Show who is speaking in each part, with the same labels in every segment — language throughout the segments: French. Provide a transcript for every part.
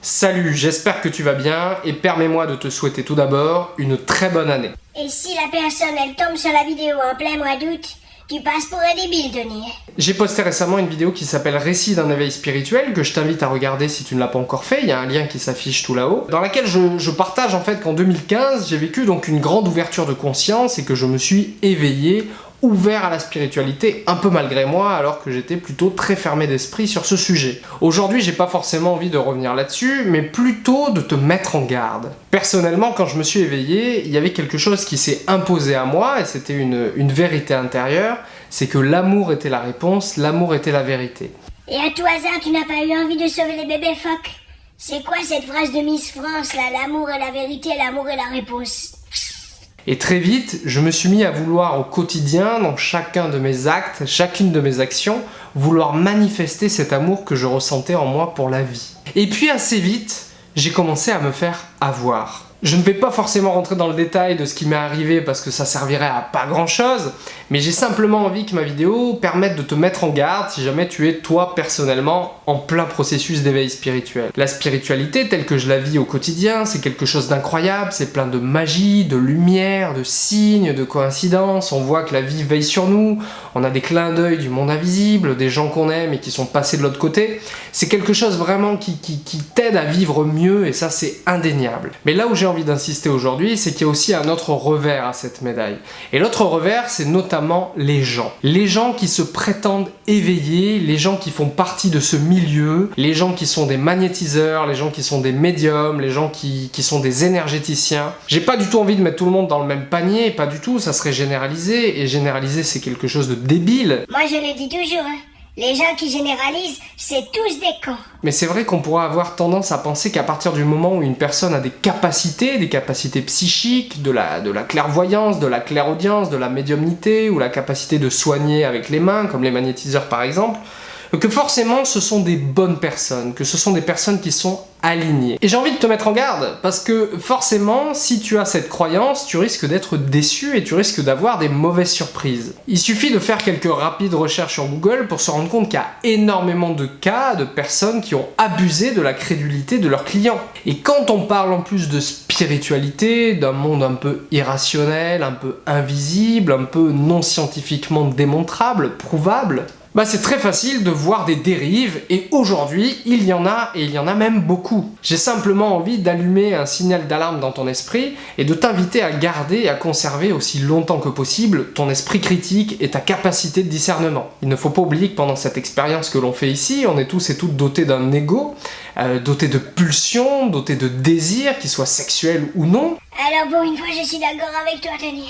Speaker 1: Salut, j'espère que tu vas bien et permets-moi de te souhaiter tout d'abord une très bonne année.
Speaker 2: Et si la personne elle tombe sur la vidéo en plein mois d'août, tu passes pour un débile, Tony.
Speaker 1: J'ai posté récemment une vidéo qui s'appelle Récit d'un éveil spirituel que je t'invite à regarder si tu ne l'as pas encore fait, il y a un lien qui s'affiche tout là-haut, dans laquelle je, je partage en fait qu'en 2015 j'ai vécu donc une grande ouverture de conscience et que je me suis éveillé ouvert à la spiritualité, un peu malgré moi, alors que j'étais plutôt très fermé d'esprit sur ce sujet. Aujourd'hui, j'ai pas forcément envie de revenir là-dessus, mais plutôt de te mettre en garde. Personnellement, quand je me suis éveillé, il y avait quelque chose qui s'est imposé à moi, et c'était une, une vérité intérieure, c'est que l'amour était la réponse, l'amour était la vérité.
Speaker 2: Et à tout hasard, tu n'as pas eu envie de sauver les bébés phoques? C'est quoi cette phrase de Miss France là L'amour est la vérité, l'amour est la réponse?
Speaker 1: Et très vite, je me suis mis à vouloir au quotidien, dans chacun de mes actes, chacune de mes actions, vouloir manifester cet amour que je ressentais en moi pour la vie. Et puis assez vite, j'ai commencé à me faire avoir. Je ne vais pas forcément rentrer dans le détail de ce qui m'est arrivé parce que ça servirait à pas grand chose, mais j'ai simplement envie que ma vidéo permette de te mettre en garde si jamais tu es toi personnellement en plein processus d'éveil spirituel. La spiritualité telle que je la vis au quotidien, c'est quelque chose d'incroyable, c'est plein de magie, de lumière, de signes, de coïncidences, on voit que la vie veille sur nous, on a des clins d'œil du monde invisible, des gens qu'on aime et qui sont passés de l'autre côté. C'est quelque chose vraiment qui, t'aide à vivre mieux et ça c'est indéniable. Mais là où envie d'insister aujourd'hui, c'est qu'il y a aussi un autre revers à cette médaille. Et l'autre revers, c'est notamment les gens. Les gens qui se prétendent éveillés, les gens qui font partie de ce milieu, les gens qui sont des magnétiseurs, les gens qui sont des médiums, les gens qui, qui sont des énergéticiens. J'ai pas du tout envie de mettre tout le monde dans le même panier, pas du tout, ça serait généralisé, et généraliser c'est quelque chose de débile.
Speaker 2: Moi je le dis toujours, hein. Les gens qui généralisent, c'est tous des cons.
Speaker 1: Mais c'est vrai qu'on pourrait avoir tendance à penser qu'à partir du moment où une personne a des capacités, des capacités psychiques, de la, de la clairvoyance, de la clairaudience, de la médiumnité, ou la capacité de soigner avec les mains, comme les magnétiseurs par exemple, que forcément ce sont des bonnes personnes, que ce sont des personnes qui sont alignées. Et j'ai envie de te mettre en garde, parce que forcément, si tu as cette croyance, tu risques d'être déçu et tu risques d'avoir des mauvaises surprises. Il suffit de faire quelques rapides recherches sur Google pour se rendre compte qu'il y a énormément de cas de personnes qui ont abusé de la crédulité de leurs clients. Et quand on parle en plus de spiritualité, d'un monde un peu irrationnel, un peu invisible, un peu non scientifiquement démontrable, prouvable, bah c'est très facile de voir des dérives et aujourd'hui il y en a et il y en a même beaucoup. J'ai simplement envie d'allumer un signal d'alarme dans ton esprit et de t'inviter à garder et à conserver aussi longtemps que possible ton esprit critique et ta capacité de discernement. Il ne faut pas oublier que pendant cette expérience que l'on fait ici, on est tous et toutes dotés d'un ego, euh, dotés de pulsions, dotés de désirs, qu'ils soient sexuels ou non.
Speaker 2: Alors pour une fois, je suis d'accord avec toi, Tony.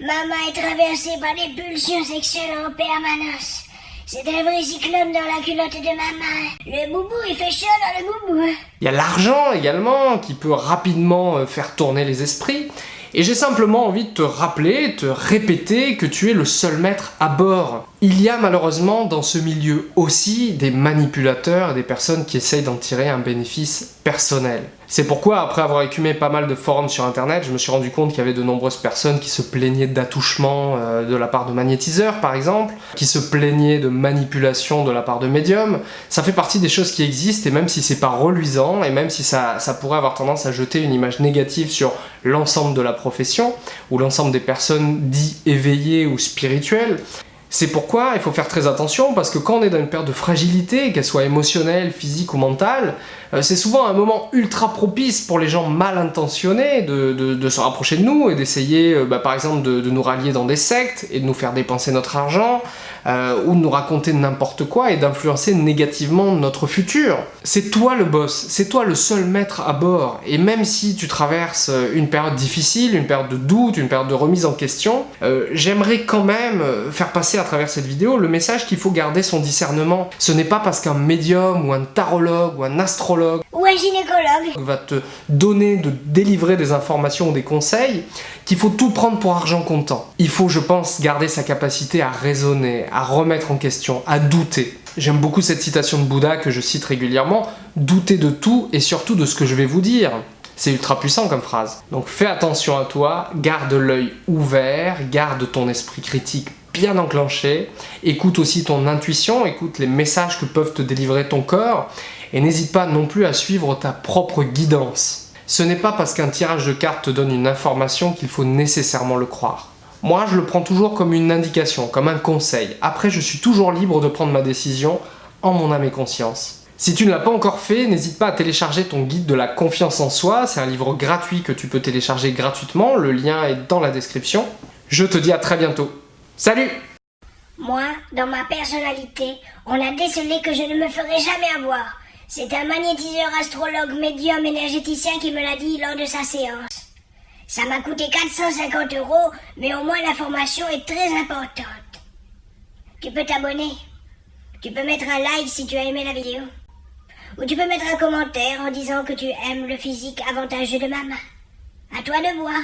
Speaker 2: Maman est traversée par des pulsions sexuelles en permanence. C'est un vrai cyclone dans la culotte de maman. Le boubou, il fait chaud dans le boubou.
Speaker 1: Il y a l'argent également qui peut rapidement euh, faire tourner les esprits. Et j'ai simplement envie de te rappeler, de te répéter que tu es le seul maître à bord. Il y a malheureusement dans ce milieu aussi des manipulateurs et des personnes qui essayent d'en tirer un bénéfice personnel. C'est pourquoi, après avoir écumé pas mal de forums sur internet, je me suis rendu compte qu'il y avait de nombreuses personnes qui se plaignaient d'attouchement euh, de la part de magnétiseurs par exemple, qui se plaignaient de manipulation de la part de médiums. Ça fait partie des choses qui existent et même si c'est pas reluisant et même si ça, ça pourrait avoir tendance à jeter une image négative sur l'ensemble de la profession ou l'ensemble des personnes dites éveillées ou spirituelles, c'est pourquoi il faut faire très attention parce que quand on est dans une période de fragilité, qu'elle soit émotionnelle, physique ou mentale, euh, c'est souvent un moment ultra propice pour les gens mal intentionnés de, de, se rapprocher de nous et d'essayer euh, bah, par exemple de, nous rallier dans des sectes et de nous faire dépenser notre argent euh, ou de nous raconter n'importe quoi et d'influencer négativement notre futur. C'est toi le boss, c'est toi le seul maître à bord et même si tu traverses une période difficile, une période de doute, une période de remise en question, j'aimerais quand même faire passer à travers cette vidéo le message qu'il faut garder son discernement. Ce n'est pas parce qu'un médium ou un tarologue ou un astrologue
Speaker 2: ou un gynécologue
Speaker 1: va te donner, de délivrer des informations ou des conseils qu'il faut tout prendre pour argent comptant. Il faut, je pense, garder sa capacité à raisonner, à remettre en question, à douter. J'aime beaucoup cette citation de Bouddha que je cite régulièrement, douter de tout et surtout de ce que je vais vous dire. C'est ultra puissant comme phrase. Donc fais attention à toi, garde l'œil ouvert, garde ton esprit critique bien enclenché, écoute aussi ton intuition, écoute les messages que peuvent te délivrer ton corps, Et n'hésite pas non plus à suivre ta propre guidance. Ce n'est pas parce qu'un tirage de cartes te donne une information qu'il faut nécessairement le croire. Moi, je le prends toujours comme une indication, comme un conseil. Après, je suis toujours libre de prendre ma décision en mon âme et conscience. Si tu ne l'as pas encore fait, n'hésite pas à télécharger ton guide de la confiance en soi. C'est un livre gratuit que tu peux télécharger gratuitement. Le lien est dans la description. Je te dis à très bientôt. Salut
Speaker 2: Moi, dans ma personnalité, on a décelé que je ne me ferai jamais avoir. C'est un magnétiseur astrologue médium énergéticien qui me l'a dit lors de sa séance. Ça m'a coûté 450 euros, mais au moins l'information est très importante. Tu peux t'abonner. Tu peux mettre un like si tu as aimé la vidéo. Ou tu peux mettre un commentaire en disant que tu aimes le physique avantageux de maman. À toi de voir.